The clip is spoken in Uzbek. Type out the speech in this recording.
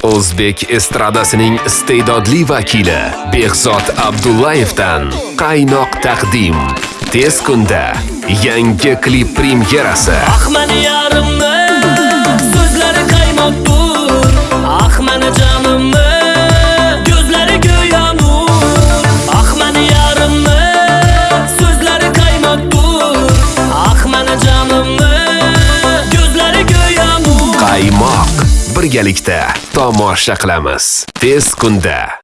O'zbek estradasining iste'dodli vakili Behzod Abdullayevdan qaynoq taqdim. Tez kunda yangi klip premyerasi. Ah yarim birgalikda tomosha qilamiz. Tez kunda